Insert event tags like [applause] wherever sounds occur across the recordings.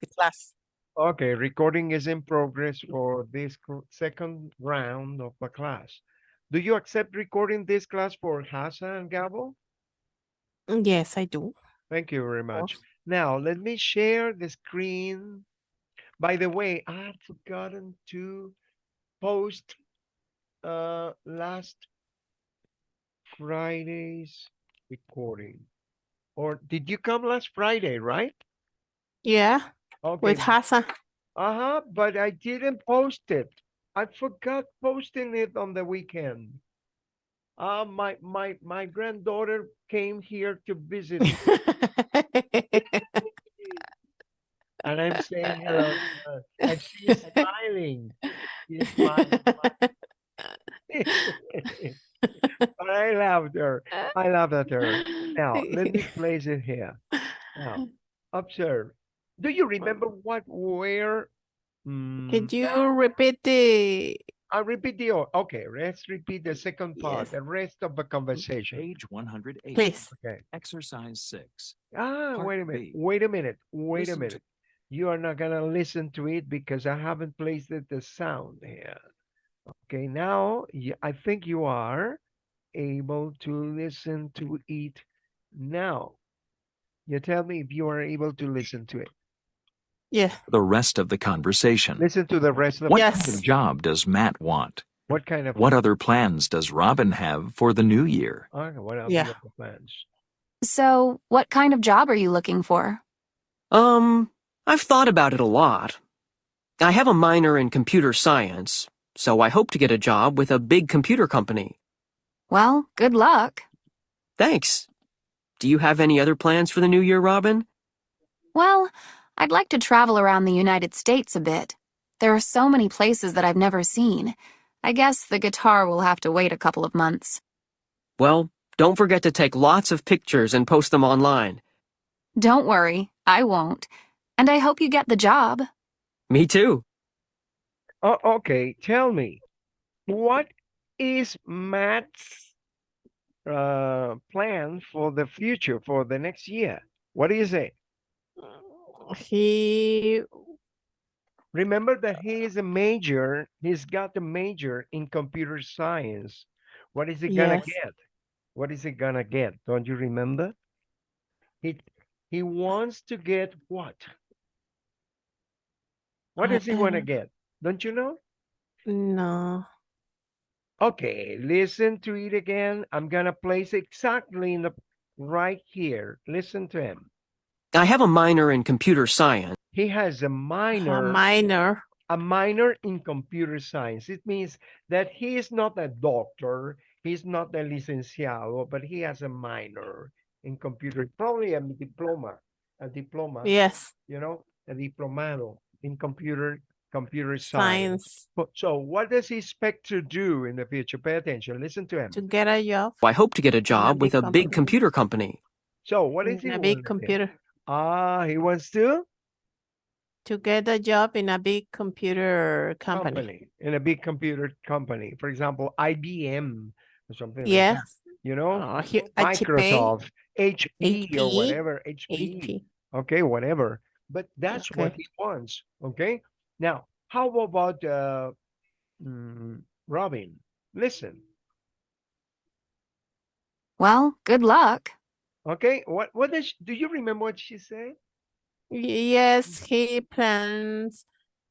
the class. Okay, recording is in progress for this second round of the class. Do you accept recording this class for Hasa and Gabo? Mm, Yes, I do. Thank you very much. Now, let me share the screen. By the way, I had forgotten to post uh last Friday's recording. Or did you come last Friday, right? Yeah, Okay. with Hassan. Uh-huh, but I didn't post it. I forgot posting it on the weekend. Uh, my my my granddaughter came here to visit [laughs] and I'm saying hello her, and she's smiling. She's smiling. [laughs] but I loved her. I at her. Now, let me place it here. Now, observe. Do you remember what, where? Mm, Could you repeat the I'll repeat the, okay, let's repeat the second part, Yes. the rest of the conversation. Page one hundred eight. please? Okay. Exercise six. Ah, Part wait a minute, B. wait a minute, wait a Listen to- minute. You are not gonna listen to it because I haven't placed it the sound here. Okay, now y- I think you are able to listen to it now. You tell me if you are able to listen to it. Yeah. The rest of the conversation. Listen to the rest of the What kind Yes. of job does Matt want? what kind of What other plans does Robin have for the new year? Okay, what are Yeah. plans? So, what kind of job are you looking for? Um, I've thought about it a lot. I have a minor in computer science, so I hope to get a job with a big computer company. Well, good luck. Thanks. Do you have any other plans for the new year, Robin? Well, I'd like to travel around the United States a bit. There are so many places that I've never seen. I guess the guitar will have to wait a couple of months. Well, don't forget to take lots of pictures and post them online. Don't worry, I won't. And I hope you get the job. Me too. Oh, okay. Tell me, what is Matt's uh plan for the future for the next year? What is it? He Remember that he is a major. He's got a major in computer science. What is he gonna Yes. get? What is he gonna get? Don't you remember? He he wants to get what? What does he want to get? Don't you know? no. Okay, listen to it again. I'm gonna place exactly in the right here. Listen to him. I have a minor in computer science. He has a minor, A minor. a minor in computer science. It means that he is not a doctor, he's not a licenciado, but he has a minor in computer, probably a diploma, a diploma, Yes. you know, a diplomado in computer computer science. Science. So what does he expect to do in the future? Pay attention. Listen to him. To get a job I hope to get a job with big a big computer company. So what is he a big to get? computer. Ah, he wants to To get a job in a big computer company. company in a big computer company. For example, IBM or something like that. Yes. You know, Oh, he, HP. Microsoft, HP, or whatever, HP. HP. Okay, whatever. But that's what he wants. Okay. Now, how about uh, mm, Robin? Listen. Well, good luck. Okay. What what does do you remember what she said? Yes, he plans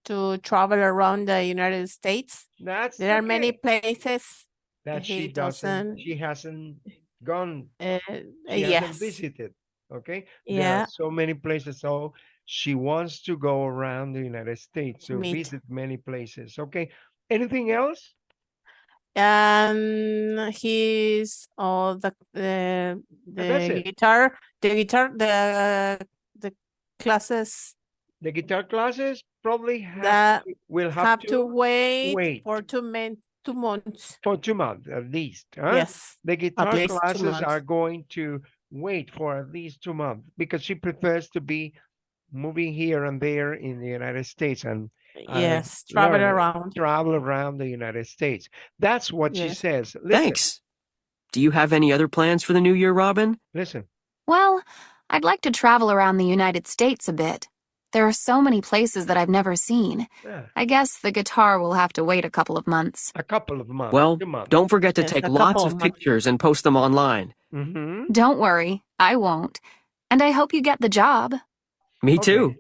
to travel around the United States. That's There are many places. that she doesn't. doesn't- She hasn't gone Uh, she hasn't yes. visited. Okay. There are Yeah. so many places. So she wants to go around the United States to visit many places. Okay. Anything else? And he's oh the the the guitar the guitar the the classes The guitar classes probably have that to- will have, have, to, wait, wait. for two men two months. for two months at least. Huh? Yes. The guitar classes are going to wait for at least two months because she prefers to be moving here and there in the United States and yes. Travel around. travel around the United States. That's what she says. Listen, Thanks. Do you have any other plans for the new year, Robin? Listen. Well, I'd like to travel around the United States a bit. There are so many places that I've never seen. Yeah, I guess the guitar will have to wait a couple of months. a couple of months. Well, months. don't forget to Yes, take lots of of pictures and post them online. Mm-hmm. Don't worry, I won't. And I hope you get the job. Me too.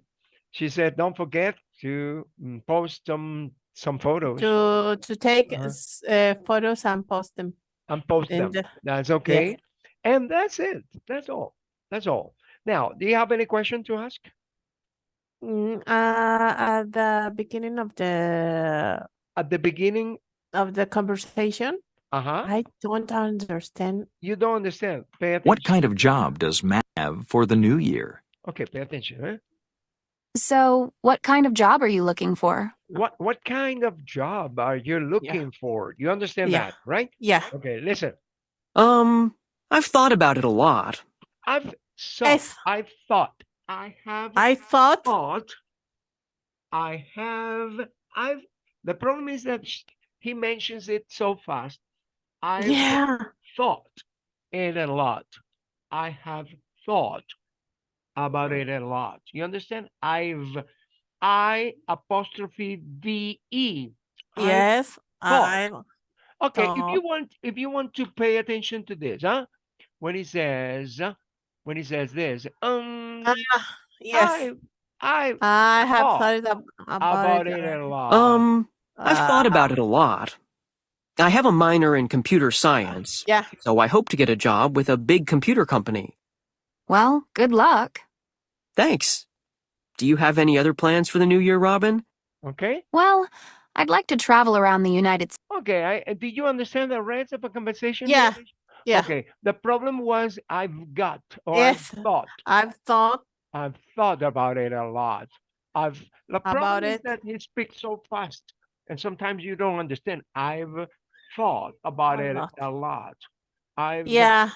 She said, don't forget to mm, post some some photos To to take Uh-huh. uh, photos and post them. and post in them. the- That's okay. And that's it. That's all. That's all. Now, do you have any question to ask? Mm, uh, at the beginning of the At the beginning, of the conversation, uh-huh. I don't understand. You don't understand. Pay attention. What kind of job does Matt have for the new year? Okay, pay attention. Huh? So, what kind of job are you looking for? What what kind of job are you looking for? You understand Yeah. that, right? Yeah. Okay, listen. Um, I've thought about it a lot. I've so Yes. I've thought. I have I thought thought. I have. I've. The problem is that he mentions it so fast. I yeah. thought it a lot. I have thought about it a lot. You understand? I've. I apostrophe V E. I've Yes. I Okay, if you want, if you want to pay attention to this, huh? When he says, uh, when he says this, um, Ah, yes. I, I I have thought thought it ab- about, about it. it a lot. Um, I've thought uh, about it a lot. I have a minor in computer science, Yeah. so I hope to get a job with a big computer company. Well, good luck. Thanks. Do you have any other plans for the new year, Robin? Okay, Well, I'd like to travel around the United States. okay. I uh, did you understand the rest of a conversation? Yeah, here? Yeah. Okay. The problem was I've got or Yes. I've thought. I've thought I've thought about it a lot. I've the problem About is it. that he speaks so fast, and sometimes you don't understand. I've thought about A it lot. a lot. I've yeah.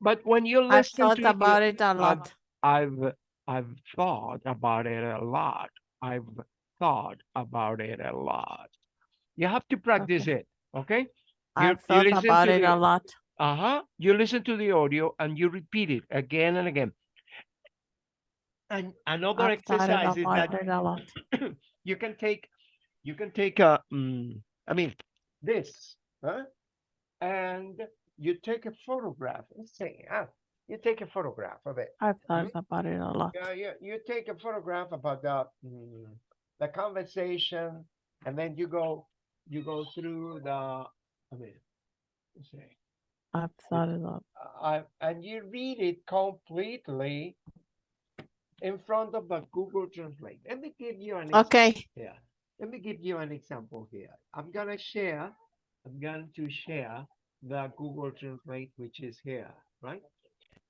But when you listen I've thought to about it a I've- lot. I've I've thought about it a lot. I've thought about it a lot. You have to practice Okay. it, okay? You- I've you thought listen about to it the- a lot. Uh-huh. You listen to the audio and you repeat it again and again. And another I've exercise is about that it a lot. [clears throat] you can take you can take a mm, I mean this, huh? And you take a photograph. Let's say, ah, you take a photograph of it. I've thought Mhm. about it a lot. Yeah, you, you take a photograph about the mm, the conversation, and then you go you go through the I mean, let's say, I've thought it a lot. uh, and you read it completely in front of the Google Translate. Let me give you an Okay. Yeah. Let me give you an example here. I'm gonna share. I'm going to share the Google Translate, which is here, right?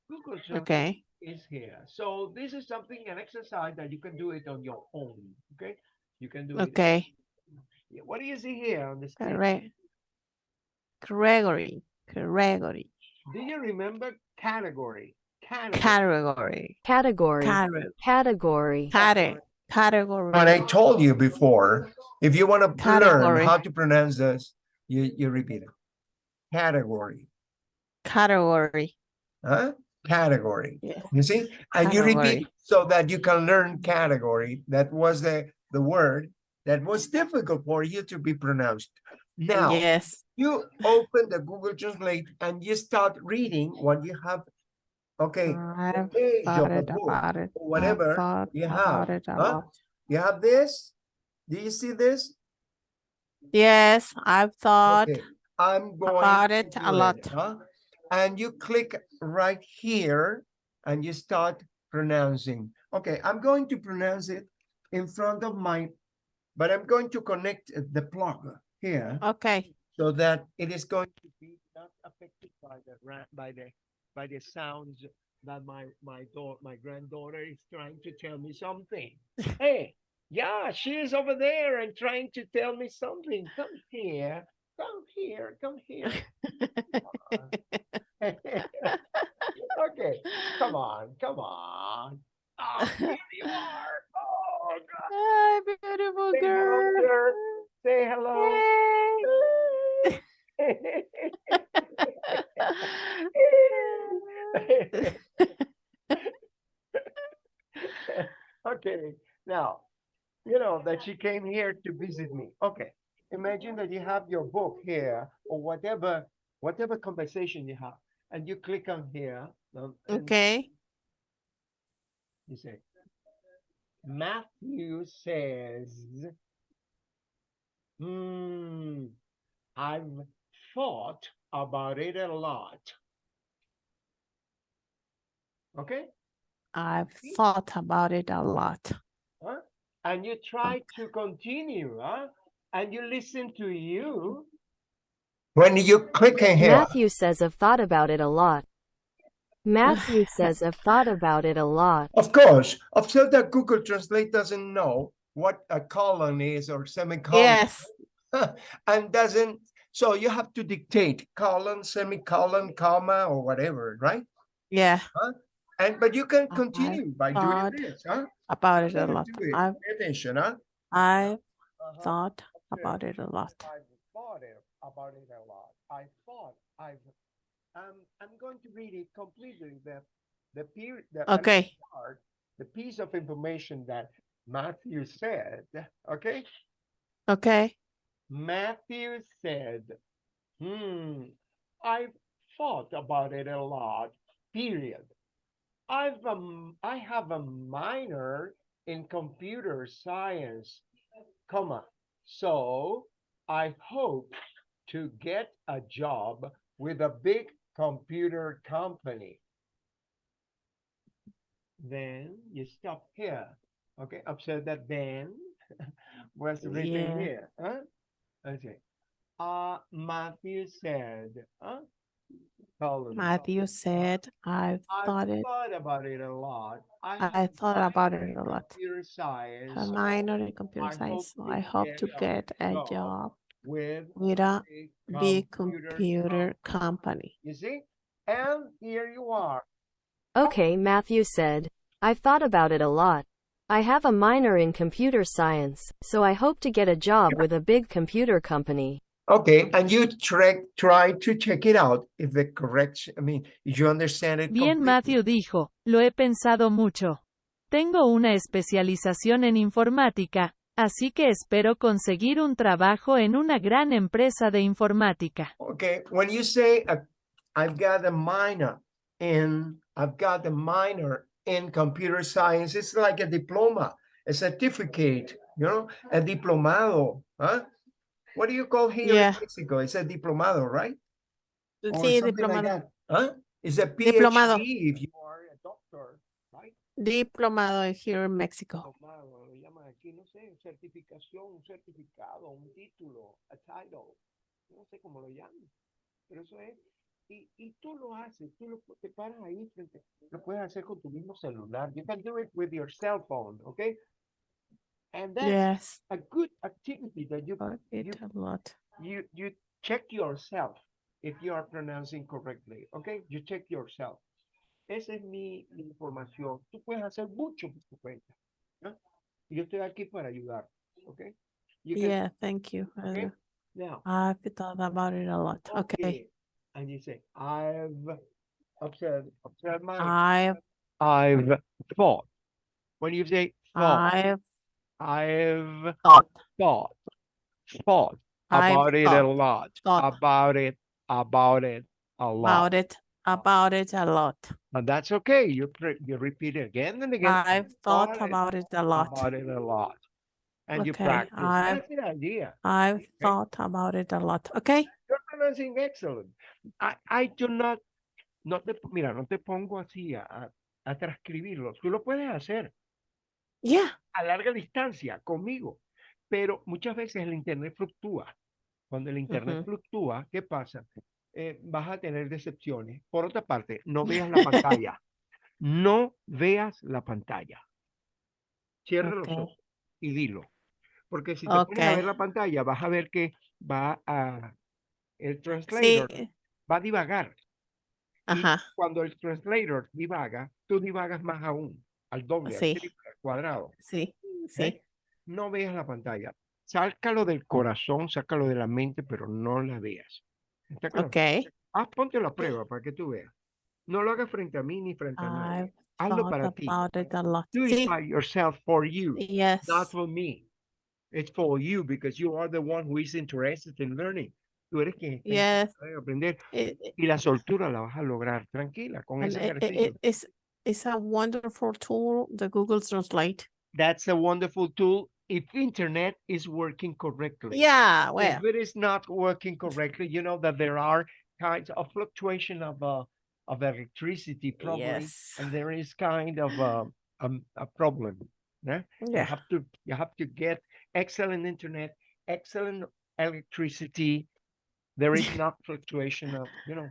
Google Translate Okay. is here. So this is something, an exercise that you can do it on your own. Okay, you can do it. Okay. Yeah, What do you see here on the screen? Correct. Gregory. Gregory. Do you remember category? Category. Category. Category. Category. Category. Category. But I told you before, if you want to learn how to pronounce this, you, you repeat it. Category, Category. huh? Category. Yes. You see? And you repeat Category. so that you can learn category. That was the, the word that was difficult for you to be pronounced. Now, Yes. you open the Google Translate and you start reading what you have. Okay, the I've page thought of it book about or whatever you have, huh? You have this? Do you see this? Yes, I've thought Okay, I'm going about it a do lot. huh? And you click right here and you start pronouncing. Okay, I'm going to pronounce it in front of my, but I'm going to connect the plug here Okay. so that it is going to be not affected by the by the by the sounds that my my daughter my granddaughter is trying to tell me something. [laughs] hey, yeah, she is over there and trying to tell me something. Come here, come here, come here. [laughs] Uh-huh. [laughs] okay, come on, come on. Oh, here you are. Oh God. Hi, beautiful Say hello, girl. Say hello. [laughs] Okay, Now, you know that she came here to visit me. Okay. Imagine that you have your book here or whatever, whatever conversation you have, and you click on here. um, Okay. You say, Matthew says, Hmm, I've thought about it a lot. Okay? I've thought about it a lot. Huh? And you try to continue, huh? And you listen to you. When you click in here, Matthew says I've thought about it a lot. Matthew [sighs] says I've thought about it a lot. of course, observe that Google Translate doesn't know what a colon is or semicolon. Yes. [laughs] and doesn't so you have to dictate colon semicolon comma or whatever right Yeah. and but you can I continue by doing this huh About it a lot. it. I've Pay attention huh I've Uh-huh. thought Okay. about it a lot. I've thought it, about it a lot i thought i've um i'm going to read it completely the the period the Okay. part, the piece of information that matthew said okay Okay. Matthew said, Hmm, I've thought about it a lot, period. I've um, I have a minor in computer science, comma. So I hope to get a job with a big computer company. Then you stop here. Okay, observe that then [laughs] was written Yeah. here. Huh? Okay. Uh, Matthew said, huh? Matthew said, I've I thought it. thought about it a lot. I have thought about it a lot. Computer science. A minor in computer I hope science. So I hope to get a get a job job with with a big big computer com- company. You see? And here you are. Okay, Matthew said. I've thought about it a lot. I have a minor in computer science, so I hope to get a job with a big computer company. Okay, and you try try to check it out if the correct, I mean, you understand it. Bien, completely. Matthew dijo, lo he pensado mucho. Tengo una especialización en informática, así que espero conseguir un trabajo en una gran empresa de informática. Okay, when you say uh, I've got a minor in, I've got a minor in computer science, it's like a diploma, a certificate, you know, a diplomado, huh? What do you call here Yeah. in Mexico? It's a diplomado, right? Sí, like diplomado. that, Huh? It's a PhD Diplomado. if you are a doctor, right? Diplomado here in Mexico. Diplomado, lo llaman aquí, no sé, certificación, un certificado, un título, a title, no sé cómo lo llaman, pero eso es, y, y tú lo haces, tú lo, te paras ahí frente, lo puedes hacer con tu mismo celular, you can do it with your cell phone, okay? And that's Yes. a good activity that you, it you, a lot. you, you check yourself if you are pronouncing correctly, okay? You check yourself. Esa es mi mi información. Tú puedes hacer mucho por tu cuenta. ¿no? Yo estoy aquí para ayudar, okay? You can- Yeah, thank you. okay? Now, I've thought about it a lot. Okay. And you say, I've observed, observe my, I've I've thought. When you say thought, I've I've thought. thought, thought I've about it a lot, thought. about it, about it a lot. about it about it a lot. And that's okay. You you repeat it again and again. I've thought About it, a lot. About it a lot. And you practice. I've- That's the idea. I've thought about it a lot. Okay. You're pronouncing excellent. I, I do not, no te, mira, no te pongo así a, a, transcribirlo. Tú lo puedes hacer Yeah. a larga distancia conmigo, pero muchas veces el internet fluctúa. Cuando el internet Ujú. fluctúa, ¿qué pasa? Eh, vas a tener decepciones. Por otra parte, no [laughs] veas la pantalla. No veas la pantalla. Cierra los ojos y dilo. Porque si te pones a ver la pantalla, vas a ver que va a el Sí. translator va a divagar. Y Ajá. cuando el translator divaga, tú divagas más aún, al doble, al Sí. triple, al cuadrado. Sí. Sí. No veas la pantalla. Sácalo del corazón, sácalo de la mente, pero no la veas. ¿Está claro? Okay. Ah, ponte la prueba para que tú veas. No lo hagas frente a mí ni frente a nadie. Hazlo para ti. Do it Sí, by yourself for you, yes. not for me. It's for you because you are the one who is interested in learning. Tú eres quien está Yes. interesado en aprender It, it- y la soltura la vas a lograr tranquila con ese it, ejercicio. it- it's, it's a wonderful tool, the Google Translate. That's a wonderful tool if internet is working correctly. Yeah, well, If it is not working correctly, you know that there are kinds of fluctuation of uh, of electricity probably, yes. and there is kind of a um, a problem. Yeah? You have to you have to get excellent internet, excellent electricity. There is [laughs] not fluctuation of you know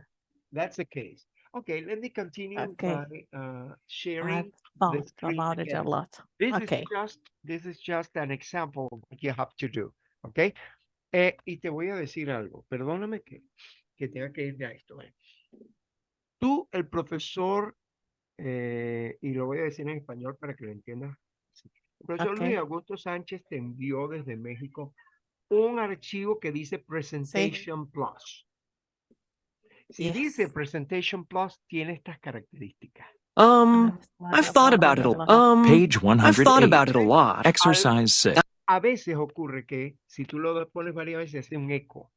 that's the case. Okay, let me continue Okay. by uh, sharing. I've thought screen about it a again. lot. This Okay. is just this is just an example of what you have to do, ¿ok? Eh, y te voy a decir algo, perdóname que, que tenga que ir a esto. eh. Tú, el profesor, eh, y lo voy a decir en español para que lo entiendas. así. El profesor Ok. Luis Augusto Sánchez te envió desde México un archivo que dice Presentation Plus. Si dice Yes. Presentation Plus, tiene estas características. Um, I've thought about it a lot. Um, Page I've thought about 108. it a lot. Exercise 6. A veces ocurre que si tú lo pones varias veces hace un eco,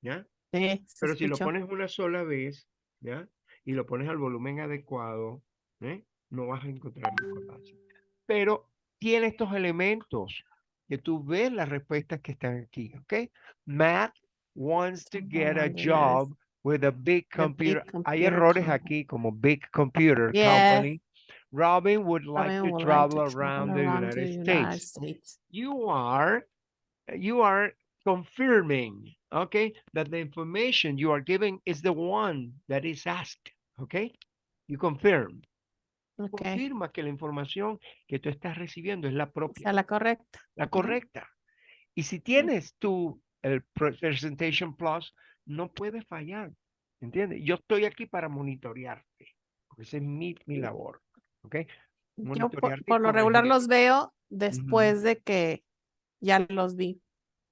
¿ya? Sí, Pero si lo pones una sola vez, ¿ya? Y lo pones al volumen adecuado, ¿eh? No vas a encontrar discordancia. Pero tiene estos elementos que tú ves las respuestas que están aquí, ¿ok? Matt wants to get a Oh, yes. job with a big big computer. Hay computer errores company. aquí como big computer Yeah. company. Robin would like Robin to would like travel to around the United the States United States. you are you are confirming okay that the information you are giving is the one that is asked okay you confirm Okay, confirma que la información que tú estás recibiendo es la propia sea la correcta. la correcta y si tienes tú el pre- presentation plus no puedes fallar ¿entiendes? yo estoy aquí para monitorearte porque esa es mi, mi labor ¿ok? Yo por, por lo regular los veo después de que ya los vi.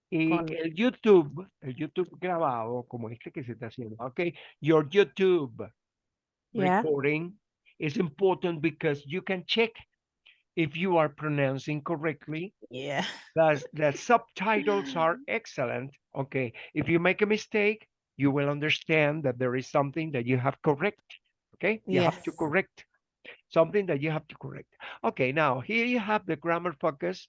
Y con- el YouTube, el YouTube grabado, como este que se está haciendo, okay, your YouTube Yeah. recording is important because you can check if you are pronouncing correctly. Yeah. The, the subtitles are [laughs] excellent. Okay, if you make a mistake, you will understand that there is something that you have correct. Okay, you have to correct something that you have to correct. Okay, now here you have the grammar focus,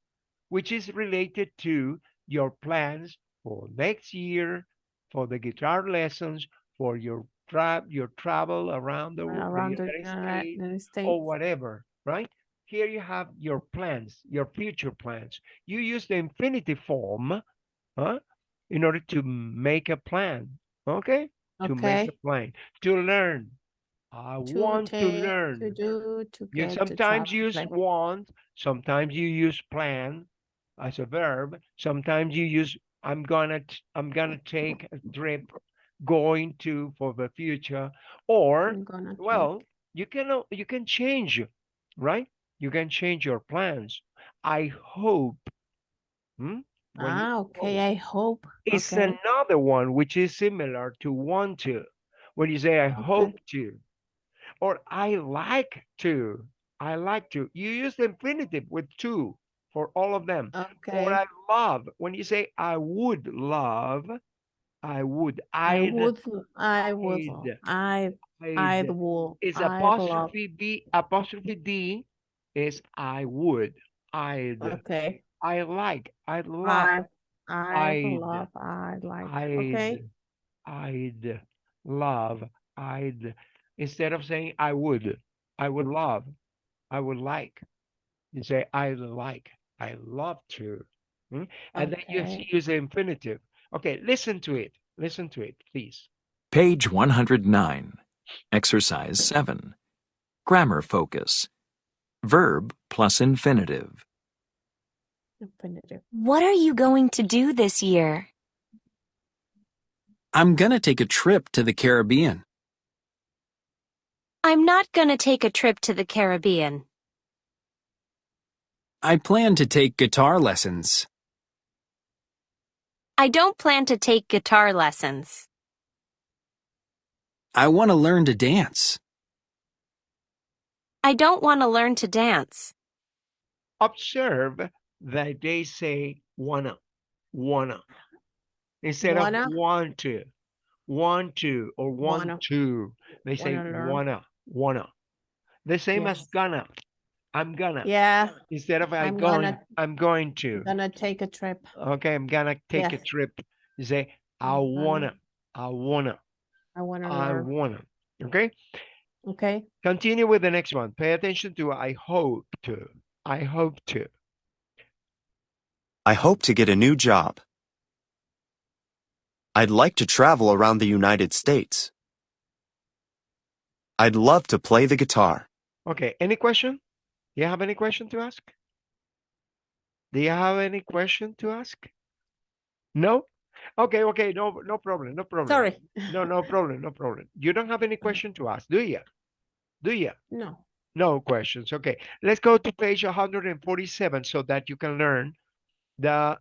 which is related to your plans for next year, for the guitar lessons, for your tra- your travel around the, Around the United uh, United States, States. or whatever, right? Here you have your plans, your future plans. You use the infinitive form, huh? In order to make a plan, okay? To make a plan, to learn. I To want to learn. To do, to You get, to sometimes travel, use plan. want, sometimes you use plan as a verb. Sometimes you use I'm gonna I'm gonna take a trip going to for the future or well take- you can you can change right you can change your plans I hope hmm? When Ah, okay, I hope. it's okay. another one which is similar to want to. When you say I hope to, or I like to, I like to. You use the infinitive with to for all of them. Okay. Or I love. When you say I would love, I would. I I'd, I would, I, I'd. I'd Is I'd love. apostrophe D. Apostrophe D is I would. I'd. Okay. I like. I'd love. I, I I'd- love, I like, I'd, okay, I'd love, I'd, instead of saying I would, I would love, I would like, you say I'd like, I love to. hmm? And then you Okay. use the infinitive. Okay, listen to it. Listen to it, please. Page 109. Exercise 7. Grammar focus. Verb plus infinitive. Infinitive. What are you going to do this year? I'm gonna take a trip to the Caribbean. I'm not gonna take a trip to the Caribbean. I plan to take guitar lessons. I don't plan to take guitar lessons. I want to learn to dance. I don't want to learn to dance. Observe that they say wanna, wanna. Instead Wanna? of want to, want to, or want Wanna. to, they say Wanna learn. wanna, wanna. The same as Yes. gonna. I'm gonna. Yeah, Instead of I'm I'm going, gonna- I'm going to. gonna take a trip. Okay, I'm gonna take a Yes. trip. You say, I I'm gonna- wanna, I wanna, I wanna I learn. wanna. Okay, Okay, continue with the next one. Pay attention to I hope to. I hope to. I hope to get a new job. I'd like to travel around the United States. I'd love to play the guitar. Okay, any question? Do You have any question to ask? Do you have any question to ask? No? Okay, okay, no, no problem, no problem. sorry. No, no problem, no problem. You don't have any question to ask, do you? Do you? No, No questions. Okay, let's go to page 147 so that you can learn the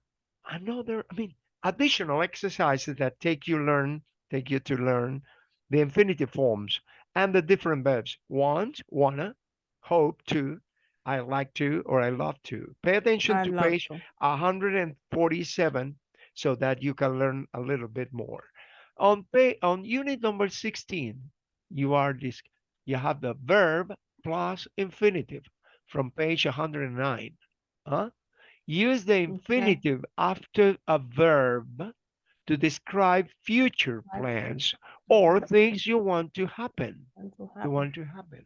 another, I mean, additional exercises that take you learn, take you to learn the infinitive forms and the different verbs. Want, wanna, hope to, I like to, or I love to. Pay attention I to page to. 147 so that you can learn a little bit more. On pay on unit number 16, you are this you have the verb plus infinitive from page 109. Huh? Use the infinitive after a verb to describe future plans or things you want to happen you want to happen.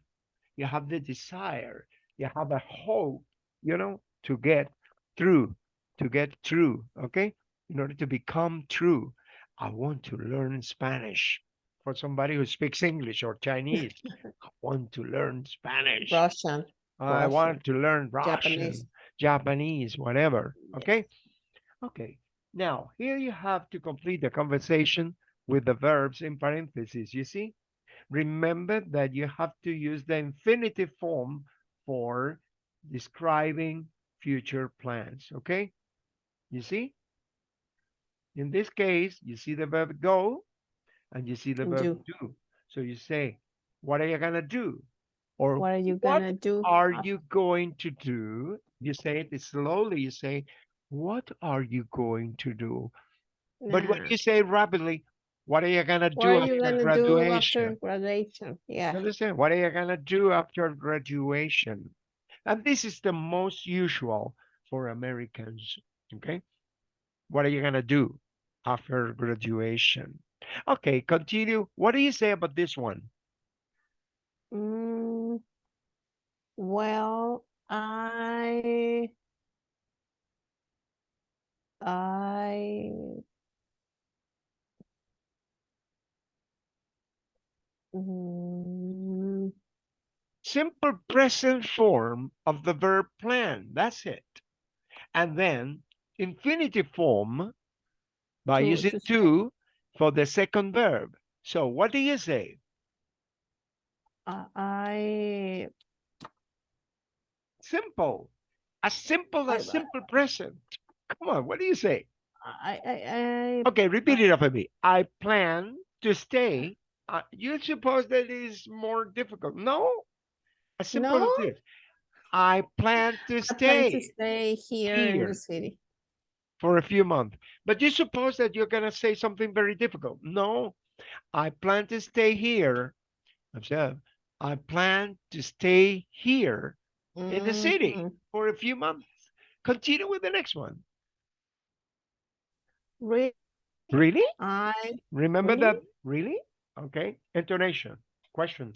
You have the desire, you have a hope, you know, to get through, to get through, okay? In order to become true. I want to learn Spanish. For somebody who speaks English or Chinese, [laughs] I want to learn Spanish. Russian, I Russian, want to learn Russian, Japanese. Japanese, whatever. Okay. Okay. Now, here you have to complete the conversation with the verbs in parentheses. You see? Remember that you have to use the infinitive form for describing future plans. Okay? You see? In this case, you see the verb go and you see the verb Do. do. So you say, what are you going to do? Or what are you gonna do? are you going to do? You say it slowly. You say, what are you going to do? But when you say rapidly, what are you gonna What do are after gonna do graduation? after graduation? You Yeah, Understand? What are you gonna do after graduation? And this is the most usual for Americans. Okay. What are you gonna do after graduation? Okay, continue. What do you say about this one? mm, well, I, I. Mm, Simple present form of the verb plan. That's it. And then infinitive form by To- using to to for the second verb. So what do you say? uh, I, Simple. As simple as simple present. Come on, what do you say? I, I, I, Okay, repeat it after me. I plan to stay. Uh, you suppose that is more difficult? No. As simple No? as this. I plan to stay. I plan to stay stay here in the city. for a few months. But you suppose that you're gonna say something very difficult? No. I plan to stay here. I plan to stay here in the city Mhm. for a few months. Continue with the next one. Re- Really? I, Remember Really? that? Really? Okay. Intonation. Question.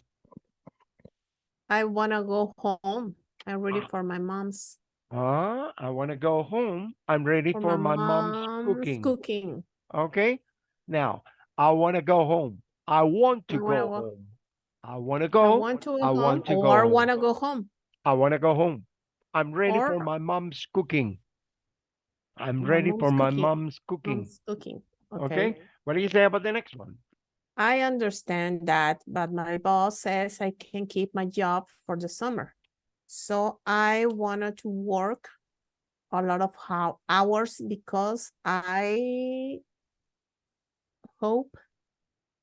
I wanna go home. I'm ready for my mom's, Ah, I want to go home. I'm ready for, my, mom's, cooking. Cooking. Okay. Now, I want to go home. I want to I go home. I want to I go. want to go I home want to go or home. wanna go home. I want to go home. I'm ready for my mom's cooking. I'm ready for mom's my mom's cooking. Mom's cooking. Okay. Okay. What do you say about the next one? I understand that, but my boss says I can keep my job for the summer. So I wanted to work a lot of hours because I hope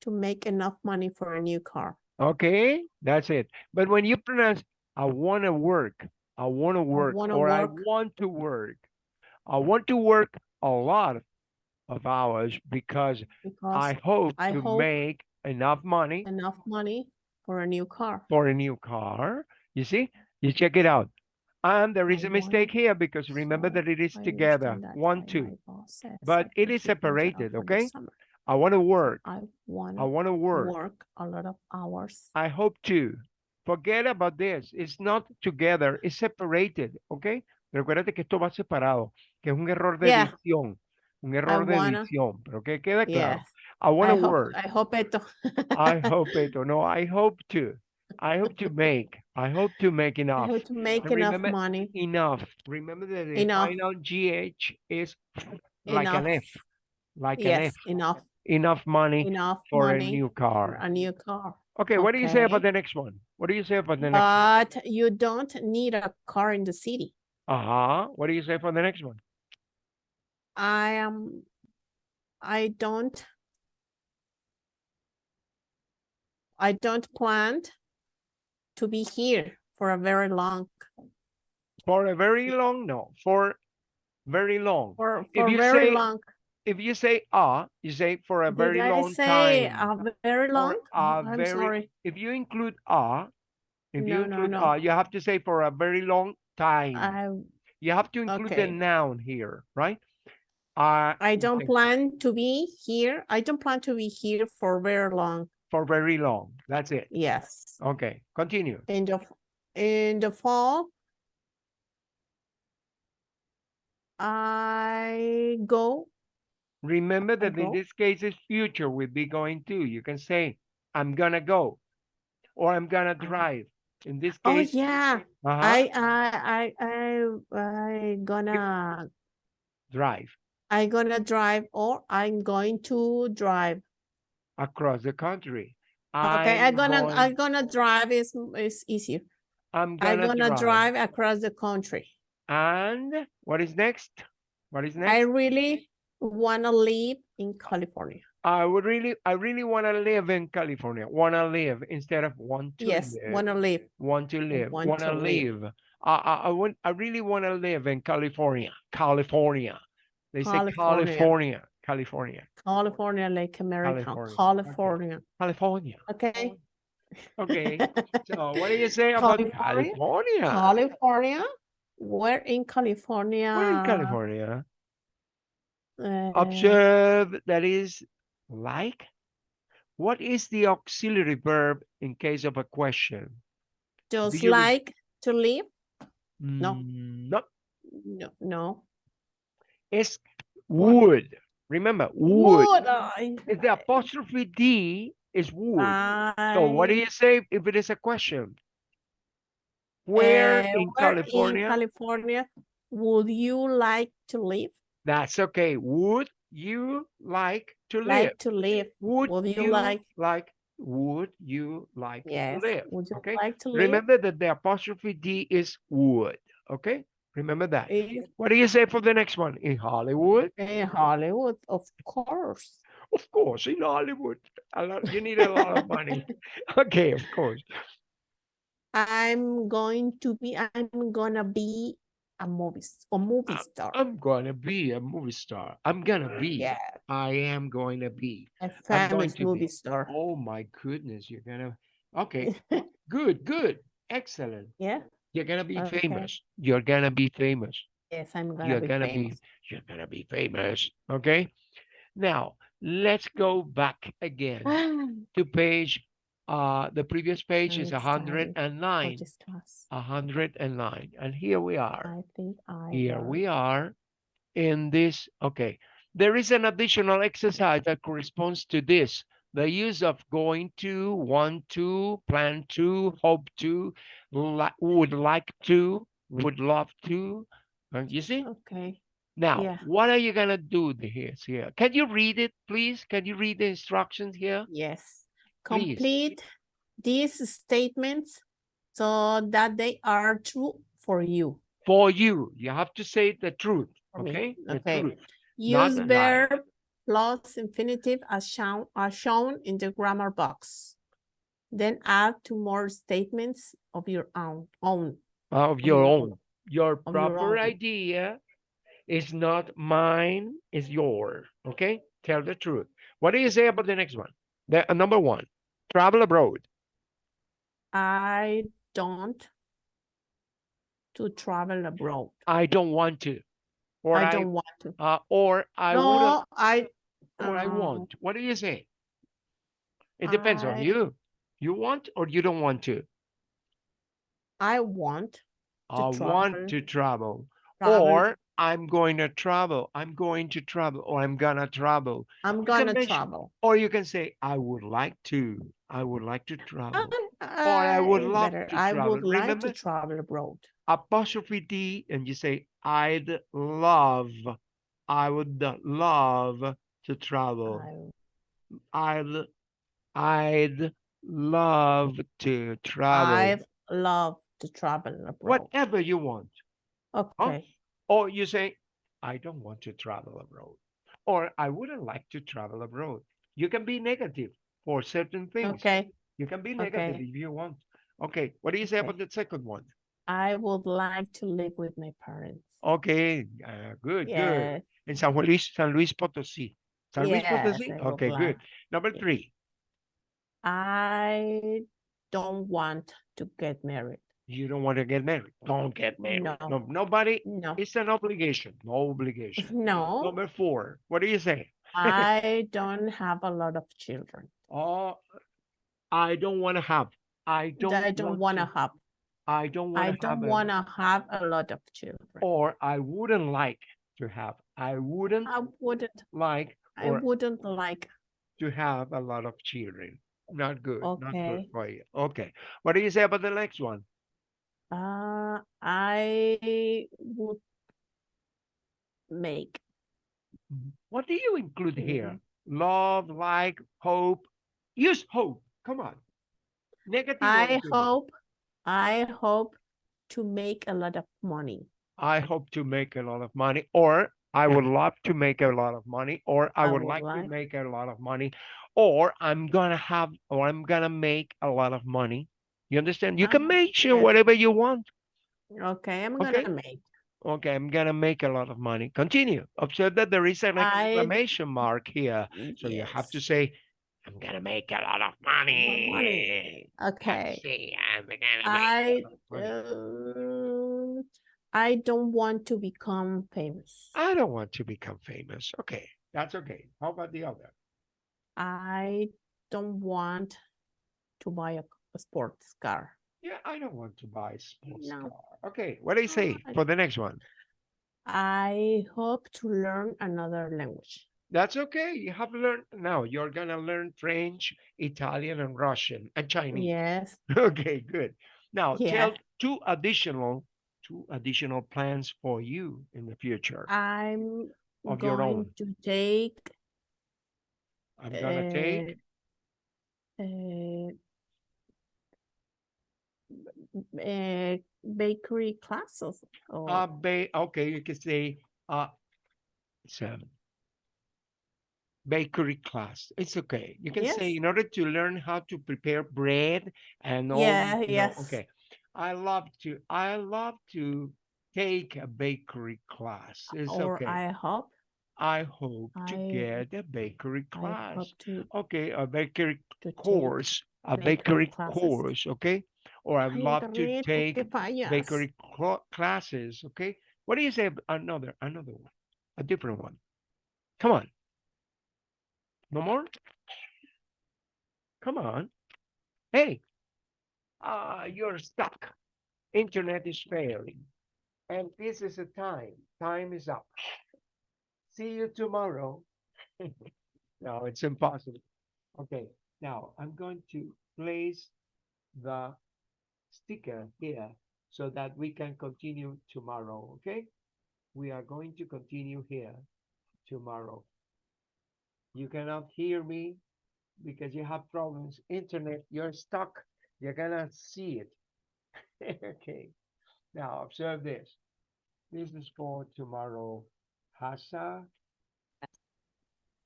to make enough money for a new car. Okay, that's it. But when you pronounce I want to work. I want to work wanna or I want to work. I want to work a lot of hours because I hope I to hope make enough money enough money for a new car. for a new car. You see, you check it out. And there is I a mistake here because remember so that it is I together, one, two. my boss says But I it is keep my job separated, okay? I want to work. I I wanna want to work. work a lot of hours. I hope to. Forget about this. It's not together. It's separated, okay? Recuérdate que esto va separado, que es un error de Yeah. edición. Un error de wanna- edición, pero que queda claro. Yes. I want to work. I hope it. I hope it [laughs] no, I hope to. I hope to make. I hope to make enough. I hope to make And enough remember, money. Enough. Remember that the Enough. final GH is like an Enough. F. Like an F. enough, Enough money enough for a new car. a new car. Okay, what do you say about the next one? What do you say about the next one? But you don't need a car in the city. Uh-huh. What do you say for the next one? I am, I don't. I don't plan to be here for a very long, For a very long, no, for very long. for, for very say long. If you say ah, you say for a very Did very I long say time. a very long? a I'm very- sorry. If you include ah, if you No, no, include no. ah, you have to say for a very long time. I, You have to include the noun here, right? Uh, I don't plan to be here. I don't plan to be here for very long. For very long. That's it. Yes. Okay, continue. In the, in the fall. I go, Remember that in uh-huh. this case, it's future would be going to. You can say, I'm gonna go, or I'm gonna uh-huh. drive. In this oh case, yeah, uh-huh, I, I, I, I, I gonna, drive I'm gonna drive or I'm going to drive. across the country. Okay, I'm gonna, going- I'm gonna drive is, is easier. I'm I'm gonna, gonna drive. drive across the country. And what is next? What is next? I really wanna live in California. I would really, I really want to live in California. Want to live instead of want to Yes, live. wanna live. want to live. want Want to to live. live. I, I, I want. I really want to live in California. California. They say California. California. California. California, like America, California. California. California. Okay. Okay. [laughs] So what do you say about California? California? California. Where in California? Where in California? Uh, Observe that is like. What is the auxiliary verb in case of a question? Just re- like to live? No. Mm, No, No, no. it's would. Remember, would. Would I? The apostrophe D is would. So what do you say if it is a question? Where uh, in where California? In California, would you like to live? That's okay. Would you like to live? Like to live? Would, would you you like- like? Would you like Yes. to live? Would you okay. like to live? Remember that the apostrophe D is would. Okay. Remember that. What do you say for the next one? In Hollywood? in Hollywood, of course. Of course, in Hollywood. A lot, you need a lot of money. [laughs] Okay, of course. I'm going to be, I'm gonna be a movie, a movie star. I'm gonna be a movie star. I'm gonna be. Yeah, I am going to be. a famous movie be. star. Oh my goodness, you're gonna. Okay, [laughs] good, good, excellent. Yeah, You're gonna be Okay. famous. You're gonna be famous. yes, I'm gonna You're be gonna famous. be. You're gonna be famous. Okay. Now let's go back again [sighs] to page. Uh, the previous page is excited hundred and for nine. this class. hundred and nine, and here we are. I think I. Here we are in this. Okay. There is an additional exercise that corresponds to this. The use of going to, want to, plan to, hope to, li- would like to, would love to. You see? Okay, Now, Yeah. what are you going to do here? Can you read it, please? Can you read the instructions here? yes. Please. Complete these statements so that they are true for you. For you, you have to say the truth. Okay? The okay. truth. Use verb plus infinitive as shown, as shown in the grammar box. Then add two more statements of your own, own. Of your your own. Your your proper own. idea is not mine, is yours. Okay? Tell the truth. What do you say about the next one? The uh, number one, travel abroad. I don't to travel abroad. I don't want to. Or I I, don't want to. uh, or I No, I. or I uh, want. What do you say? It depends on you. You want or you don't want to? I want to I want to travel. travel. Or I'm going to travel. I'm going to travel. Or I'm gonna travel. I'm gonna mention- travel. Or you can say, I would like to. I would like to travel. Um, I would love better. to I travel. would like Remember? to travel abroad. Apostrophe D, and you say, I'd love. I would love to travel. I, I'd, I'd love to travel. I'd love to travel abroad. Whatever you want. Okay. Or you say, I don't want to travel abroad. Or I wouldn't like to travel abroad. You can be negative for certain things. Okay. You can be negative okay. if you want. Okay. What do you say Okay. about the second one? I would like to live with my parents. Okay. uh, good, good. In San Luis, San Luis Potosí. San Luis Yes, Potosí? Okay, good. like- Number three, I don't want to get married. You don't want to get married. Don't get married. No. No, nobody. No. It's an obligation. No obligation. [laughs] No, Number four, what do you say? I don't have a lot of children. Oh, I don't want to have. I don't. I don't want to have. I don't I want to have. don't a- want to have a lot of children. Or I wouldn't like to have. I wouldn't I wouldn't. like I wouldn't like. to have a lot of children. Not good. Not good Okay. for you. Okay. What do you say about the next one? Uh, I would make. What do you include here? Mm-hmm. Love, like, hope. Use hope. Come on. Negative. or I hope. I hope to make a lot of money. I hope to make a lot of money, or I would [laughs] love to make a lot of money, or I, I would would like, to make a lot of money, or I'm gonna have, or I'm gonna make a lot of money. You understand? You can Ah, mention yes. whatever you want. Okay, I'm Okay. gonna make. Okay, I'm gonna make a lot of money. Continue. Observe that there is an I- exclamation mark here. So you have to say, I'm gonna make a lot of money. money. Okay. see, I'm gonna make a I lot of money. uh, I don't want to become famous. I don't want to become famous. Okay, that's okay. How about the other? I don't want to buy a, a sports car. Yeah, I don't want to buy a sports No. car. Okay, what do you say for the next one? I hope to learn another language. That's okay. You have learned now. You're gonna learn French, Italian, and Russian and Chinese. Yes. [laughs] Okay, good. Now Yeah. tell two additional two additional plans for you in the future. I'm Of your going own. to take I'm gonna take uh, uh, bakery classes. Or, uh ba okay, you can say uh seven bakery class. It's okay. You can say Yes. in order to learn how to prepare bread and all Yeah, you know, yes. okay. I love to I love to take a bakery class. It's or okay. I hope I hope to I- get a bakery I class. hope to, Okay, a bakery to course, a bakery bakery classes. course, okay? Or I'd Ay, love to take bakery cla- classes, okay? What do you say? Another, another one, a different one. Come on. No more? Come on. Hey, uh, you're stuck. Internet is failing. And this is a time. Time is up. See you tomorrow. [laughs] no, it's impossible. Okay, now I'm going to place the sticker here so that we can continue tomorrow, okay? We are going to continue here tomorrow. You cannot hear me because you have problems. Internet, you're stuck. You're gonna see it. [laughs] okay. Now observe this. This is for tomorrow. Hasa.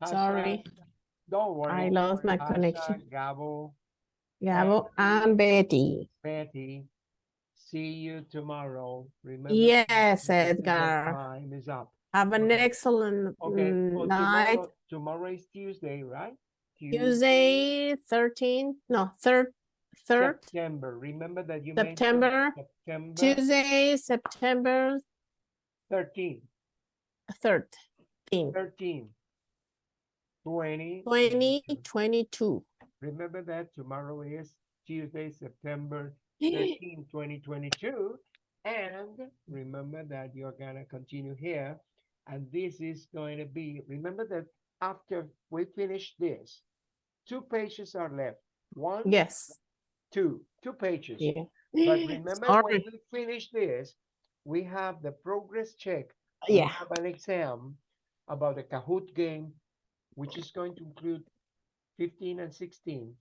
Hasa, Sorry, Don't worry. I lost my Hasa, connection. Gabo, Gabo and Betty. Betty. See you tomorrow. Remember. Yes, Edgar. Time is up. Have an Okay. excellent Okay. well, night. Tomorrow, tomorrow is Tuesday, right? Tuesday, thirteen, no, third, third, September. Remember that you September, September Tuesday, September 13, third, 13, 20. twenty twenty-two. Remember that tomorrow is Tuesday, September [gasps] 13, 2022. And remember that you're going to continue here. And this is going to be, remember that after we finish this, two pages are left. One, Yes, two, two pages. yeah. But [gasps] remember when we finish this, we have the progress check. Uh, we Have an exam about the Kahoot game, which is going to include 15 and 16.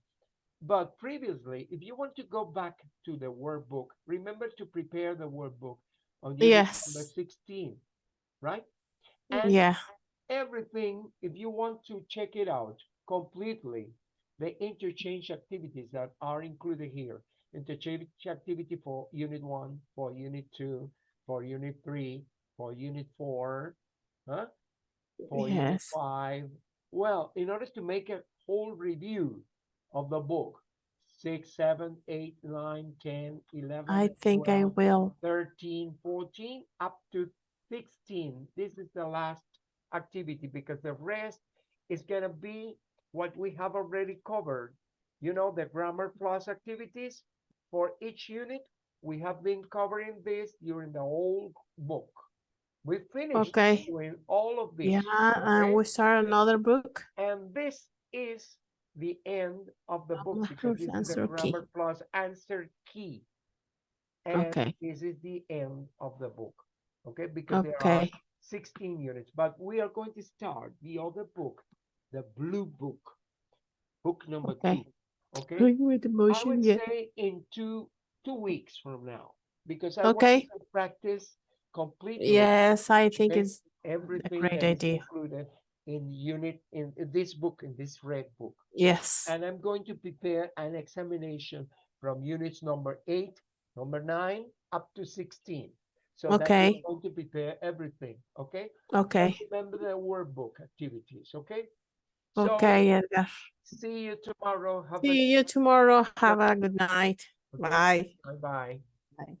But previously, if you want to go back to the workbook, remember to prepare the workbook on unit number 16, right? And Yeah, everything, if you want to check it out completely, the interchange activities that are included here, interchange activity for unit one, for unit two, for unit three, for unit four, huh? For unit yes. five. Well, in order to make a whole review of the book, six, seven, eight, nine, 10, 11, I think I 12, will. 13, 14, up to 16. This is the last activity because the rest is going to be what we have already covered. You know, the Grammar Plus activities for each unit. We have been covering this during the whole book. We finished Okay. doing all of this. Yeah, and okay? we start another book. And this is the end of the book because this is the answer key. Plus answer key. And Okay. this is the end of the book. Okay, because there are 16 units, but we are going to start the other book, the blue book, book number Okay. two. Okay, going with the I motion, would yeah. say in two two weeks from now, because I want Okay. you to practice completely Yes, I think okay, it's everything great idea. included in unit in, in this book, in this red book. yes. And I'm going to prepare an examination from units number eight, number nine, up to 16. So Okay. we're going to prepare everything, okay? Okay, And remember the workbook activities, okay? So, okay, Edgar. see you tomorrow. Have a See you tomorrow. Have a good night. okay? Bye. Bye-bye.